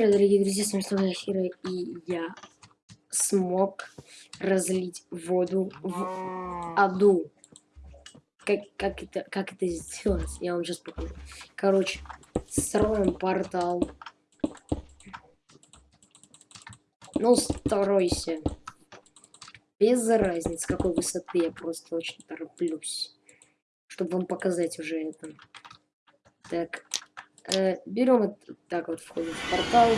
привет, дорогие друзья, с вами снова Хира, и я смог разлить воду в аду. Как, как, это, как это сделать, я вам сейчас покажу. Короче, строим портал. Ну, стройся. Без разницы, какой высоты, я просто очень тороплюсь. Чтобы вам показать уже это. Так, Э, берем вот так вот входим в портал.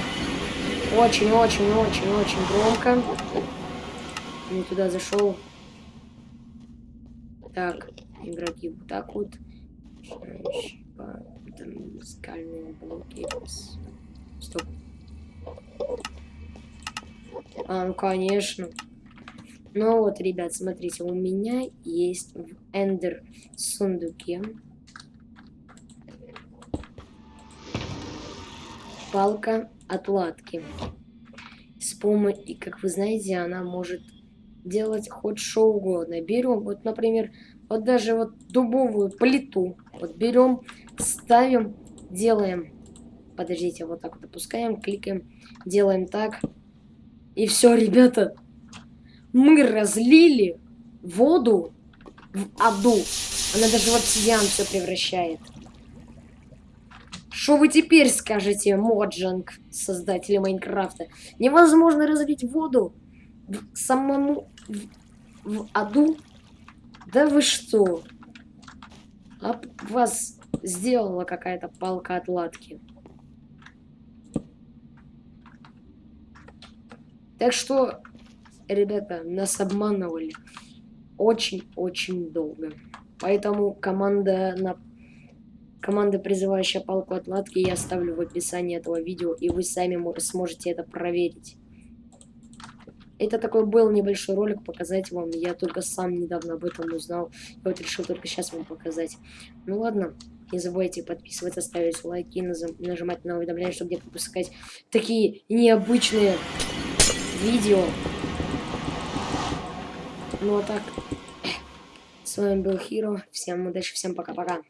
Очень-очень-очень-очень громко. Не туда зашел. Так, игроки вот так вот. Там скальные блоки. Стоп. А, ну конечно. Ну вот, ребят, смотрите, у меня есть в Эндер сундуке палка отладки. С помощью, как вы знаете, она может делать хоть что угодно. Берем, вот, например, вот даже вот дубовую плиту. Вот берем, ставим, делаем. Подождите, вот так вот опускаем, кликаем, делаем так. И все, ребята. Мы разлили воду в аду. Она даже в обсидиан все превращает. Что вы теперь скажете, Моджанг, создатели Майнкрафта? Невозможно разлить воду в самому в, в аду? Да вы что? А вас сделала какая-то палка отладки. Так что, ребята, нас обманывали очень-очень долго. Поэтому команда на Команда, призывающая палку отладки, я оставлю в описании этого видео, и вы сами сможете это проверить. Это такой был небольшой ролик, показать вам. Я только сам недавно об этом узнал. Я вот решил только сейчас вам показать. Ну ладно, не забывайте подписываться, ставить лайки, нажимать на уведомления, чтобы не пропускать такие необычные видео. Ну а так, с вами был Хиро. Всем удачи, всем пока-пока.